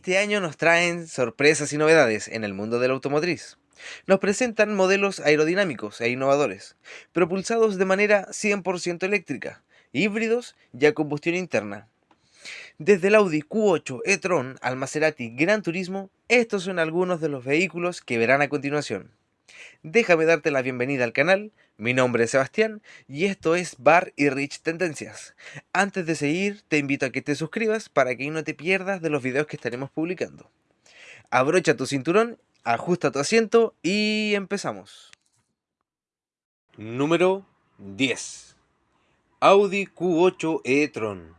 Este año nos traen sorpresas y novedades en el mundo de la automotriz. Nos presentan modelos aerodinámicos e innovadores, propulsados de manera 100% eléctrica, híbridos y a combustión interna. Desde el Audi Q8 e-tron al Maserati Gran Turismo, estos son algunos de los vehículos que verán a continuación. Déjame darte la bienvenida al canal, mi nombre es Sebastián y esto es Bar y Rich Tendencias. Antes de seguir, te invito a que te suscribas para que no te pierdas de los videos que estaremos publicando. Abrocha tu cinturón, ajusta tu asiento y empezamos. Número 10. Audi Q8 e-tron.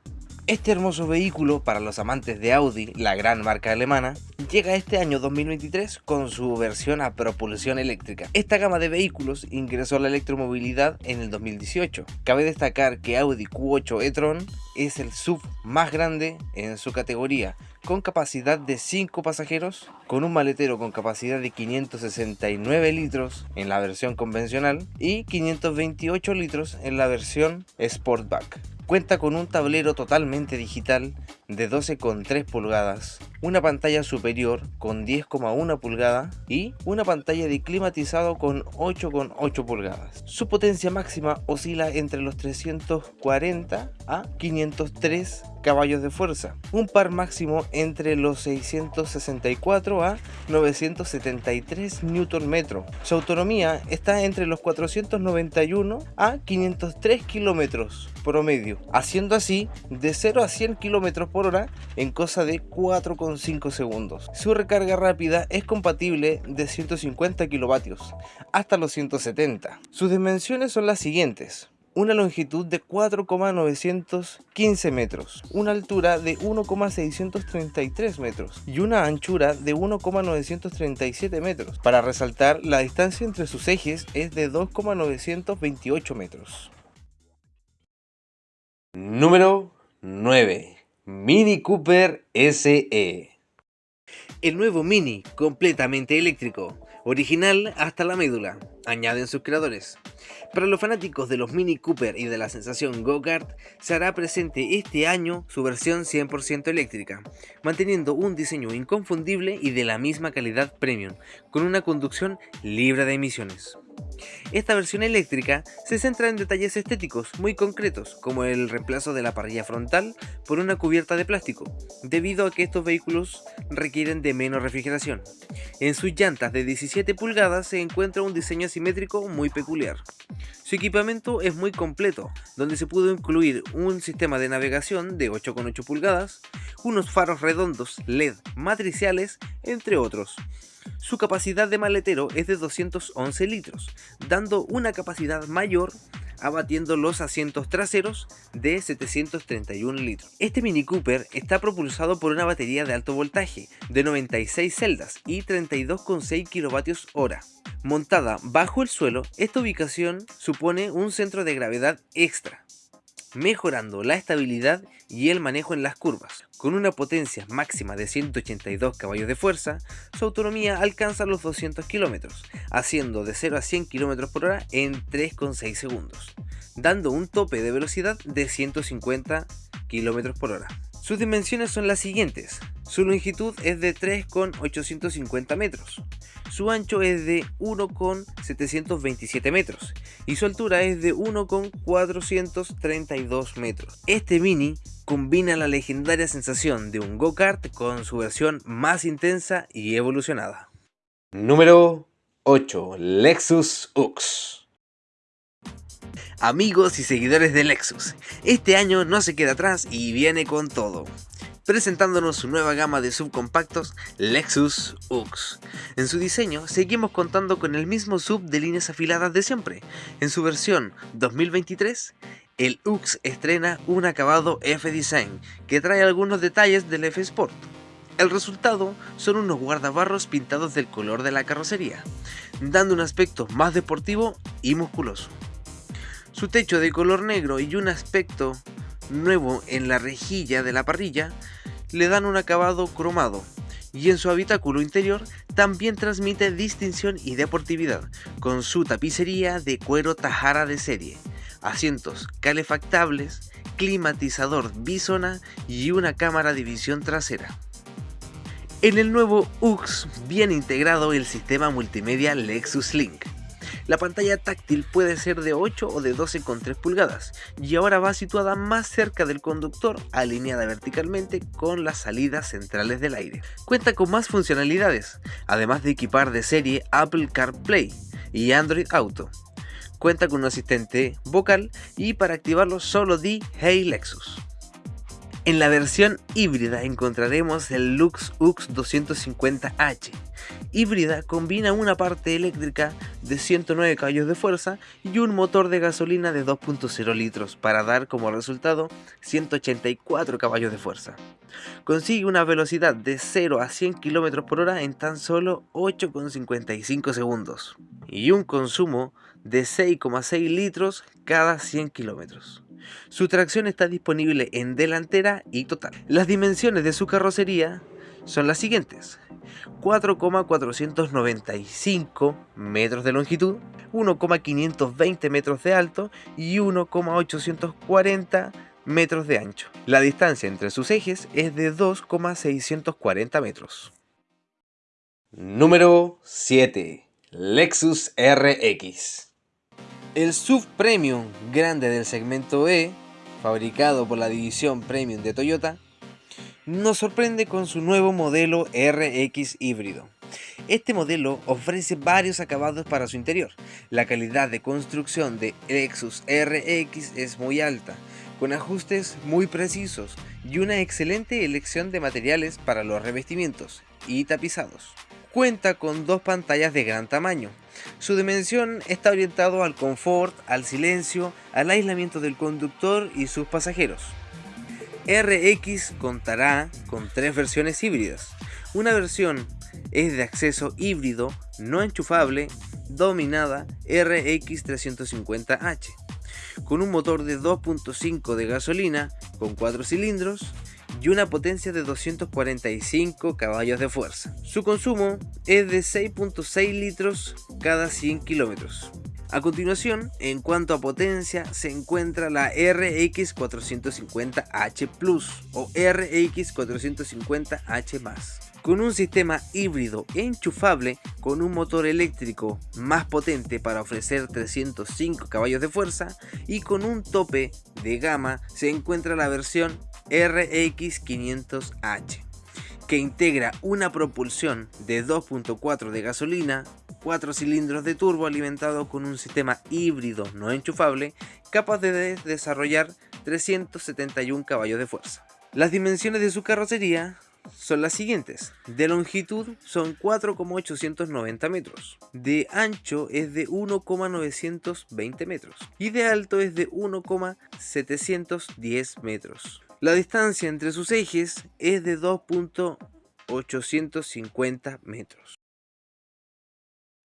Este hermoso vehículo para los amantes de Audi, la gran marca alemana, llega este año 2023 con su versión a propulsión eléctrica. Esta gama de vehículos ingresó a la electromovilidad en el 2018. Cabe destacar que Audi Q8 e-tron es el sub más grande en su categoría, con capacidad de 5 pasajeros, con un maletero con capacidad de 569 litros en la versión convencional y 528 litros en la versión Sportback. Cuenta con un tablero totalmente digital de 12,3 pulgadas, una pantalla superior con 10,1 pulgadas y una pantalla de climatizado con 8,8 pulgadas. Su potencia máxima oscila entre los 340 a 503 caballos de fuerza, un par máximo entre los 664 a 973 Nm. Su autonomía está entre los 491 a 503 km promedio, haciendo así de 0 a 100 km por hora en cosa de 4,5 segundos. Su recarga rápida es compatible de 150 kilovatios hasta los 170. Sus dimensiones son las siguientes una longitud de 4,915 metros, una altura de 1,633 metros y una anchura de 1,937 metros. Para resaltar, la distancia entre sus ejes es de 2,928 metros. Número 9. Mini Cooper SE. El nuevo Mini, completamente eléctrico, original hasta la médula, añaden sus creadores. Para los fanáticos de los Mini Cooper y de la sensación Go-Kart, se hará presente este año su versión 100% eléctrica, manteniendo un diseño inconfundible y de la misma calidad premium, con una conducción libre de emisiones. Esta versión eléctrica se centra en detalles estéticos muy concretos, como el reemplazo de la parrilla frontal por una cubierta de plástico, debido a que estos vehículos requieren de menos refrigeración. En sus llantas de 17 pulgadas se encuentra un diseño asimétrico muy peculiar. Su equipamiento es muy completo, donde se pudo incluir un sistema de navegación de 8,8 pulgadas, unos faros redondos LED matriciales, entre otros. Su capacidad de maletero es de 211 litros, dando una capacidad mayor abatiendo los asientos traseros de 731 litros. Este Mini Cooper está propulsado por una batería de alto voltaje de 96 celdas y 32,6 kWh. Montada bajo el suelo, esta ubicación supone un centro de gravedad extra, mejorando la estabilidad y el manejo en las curvas. Con una potencia máxima de 182 caballos de fuerza, su autonomía alcanza los 200 km, haciendo de 0 a 100 km por hora en 3,6 segundos, dando un tope de velocidad de 150 km por hora. Sus dimensiones son las siguientes. Su longitud es de 3,850 metros, su ancho es de 1,727 metros y su altura es de 1,432 metros. Este Mini combina la legendaria sensación de un go-kart con su versión más intensa y evolucionada. Número 8. Lexus UX Amigos y seguidores de Lexus, este año no se queda atrás y viene con todo presentándonos su nueva gama de subcompactos Lexus UX. En su diseño seguimos contando con el mismo sub de líneas afiladas de siempre. En su versión 2023, el UX estrena un acabado F-Design que trae algunos detalles del F-Sport. El resultado son unos guardabarros pintados del color de la carrocería, dando un aspecto más deportivo y musculoso. Su techo de color negro y un aspecto nuevo en la rejilla de la parrilla le dan un acabado cromado y en su habitáculo interior también transmite distinción y deportividad con su tapicería de cuero tajara de serie, asientos calefactables, climatizador bisona y una cámara de visión trasera. En el nuevo UX viene integrado el sistema multimedia Lexus Link. La pantalla táctil puede ser de 8 o de 12,3 pulgadas y ahora va situada más cerca del conductor, alineada verticalmente con las salidas centrales del aire. Cuenta con más funcionalidades, además de equipar de serie Apple CarPlay y Android Auto. Cuenta con un asistente vocal y para activarlo solo di Hey Lexus. En la versión híbrida encontraremos el Lux UX 250H. Híbrida combina una parte eléctrica de 109 caballos de fuerza y un motor de gasolina de 2.0 litros para dar como resultado 184 caballos de fuerza. Consigue una velocidad de 0 a 100 km por hora en tan solo 8,55 segundos y un consumo de 6,6 litros cada 100 kilómetros. Su tracción está disponible en delantera y total. Las dimensiones de su carrocería son las siguientes. 4,495 metros de longitud, 1,520 metros de alto y 1,840 metros de ancho. La distancia entre sus ejes es de 2,640 metros. Número 7. Lexus RX el SUV Premium grande del segmento E, fabricado por la división Premium de Toyota, nos sorprende con su nuevo modelo RX híbrido. Este modelo ofrece varios acabados para su interior. La calidad de construcción de Lexus RX es muy alta, con ajustes muy precisos y una excelente elección de materiales para los revestimientos y tapizados. Cuenta con dos pantallas de gran tamaño, su dimensión está orientado al confort, al silencio, al aislamiento del conductor y sus pasajeros. RX contará con tres versiones híbridas. Una versión es de acceso híbrido no enchufable dominada RX 350H con un motor de 2.5 de gasolina con 4 cilindros y una potencia de 245 caballos de fuerza. Su consumo es de 6.6 litros cada 100 kilómetros. A continuación, en cuanto a potencia, se encuentra la RX 450H Plus o RX 450H con un sistema híbrido enchufable con un motor eléctrico más potente para ofrecer 305 caballos de fuerza y con un tope de gama se encuentra la versión RX500H que integra una propulsión de 2.4 de gasolina, 4 cilindros de turbo alimentado con un sistema híbrido no enchufable capaz de desarrollar 371 caballos de fuerza. Las dimensiones de su carrocería son las siguientes. De longitud son 4,890 metros. De ancho es de 1,920 metros. Y de alto es de 1,710 metros. La distancia entre sus ejes es de 2.850 metros.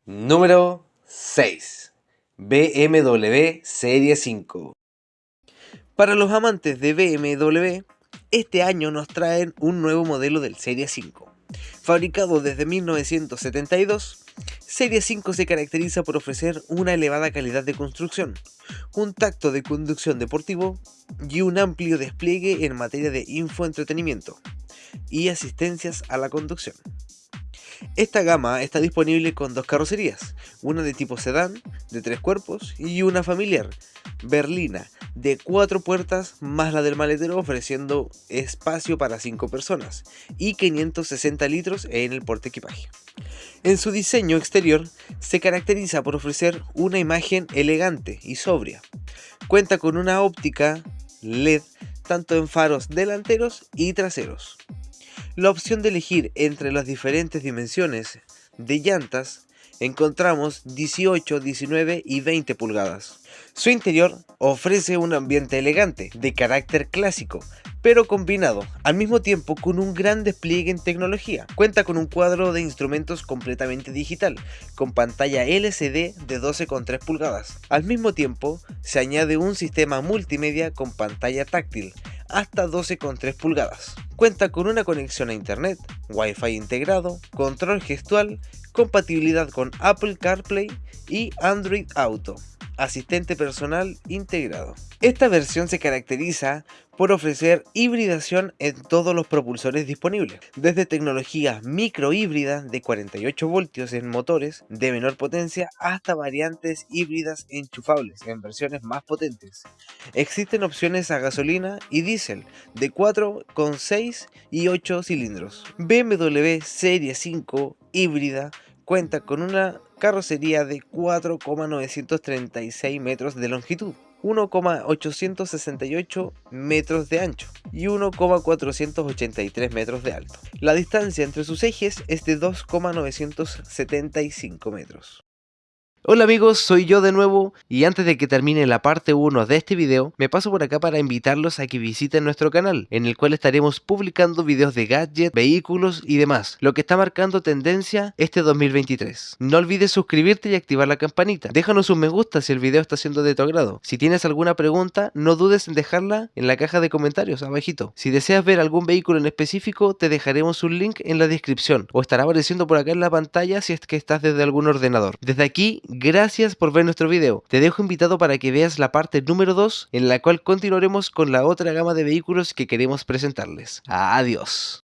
Número 6. BMW Serie 5. Para los amantes de BMW, este año nos traen un nuevo modelo del Serie 5. Fabricado desde 1972, Serie 5 se caracteriza por ofrecer una elevada calidad de construcción, un tacto de conducción deportivo y un amplio despliegue en materia de infoentretenimiento y asistencias a la conducción. Esta gama está disponible con dos carrocerías, una de tipo sedán, de tres cuerpos, y una familiar, berlina, de cuatro puertas más la del maletero ofreciendo espacio para cinco personas y 560 litros en el porte equipaje. En su diseño exterior se caracteriza por ofrecer una imagen elegante y sobria. Cuenta con una óptica LED tanto en faros delanteros y traseros. La opción de elegir entre las diferentes dimensiones de llantas encontramos 18, 19 y 20 pulgadas. Su interior ofrece un ambiente elegante, de carácter clásico, pero combinado al mismo tiempo con un gran despliegue en tecnología. Cuenta con un cuadro de instrumentos completamente digital, con pantalla LCD de 12,3 pulgadas. Al mismo tiempo, se añade un sistema multimedia con pantalla táctil, hasta 12,3 pulgadas. Cuenta con una conexión a internet, Wi-Fi integrado, control gestual, compatibilidad con Apple CarPlay y Android Auto. asistente personal integrado. Esta versión se caracteriza por ofrecer hibridación en todos los propulsores disponibles, desde tecnologías microhíbridas de 48 voltios en motores de menor potencia hasta variantes híbridas enchufables en versiones más potentes. Existen opciones a gasolina y diésel de 4,6 y 8 cilindros. BMW Serie 5 híbrida cuenta con una carrocería de 4,936 metros de longitud 1,868 metros de ancho y 1,483 metros de alto. La distancia entre sus ejes es de 2,975 metros. Hola amigos, soy yo de nuevo y antes de que termine la parte 1 de este video, me paso por acá para invitarlos a que visiten nuestro canal, en el cual estaremos publicando videos de gadgets, vehículos y demás, lo que está marcando tendencia este 2023. No olvides suscribirte y activar la campanita. Déjanos un me gusta si el video está siendo de tu agrado. Si tienes alguna pregunta, no dudes en dejarla en la caja de comentarios abajito. Si deseas ver algún vehículo en específico, te dejaremos un link en la descripción o estará apareciendo por acá en la pantalla si es que estás desde algún ordenador. Desde aquí, Gracias por ver nuestro video. Te dejo invitado para que veas la parte número 2 en la cual continuaremos con la otra gama de vehículos que queremos presentarles. Adiós.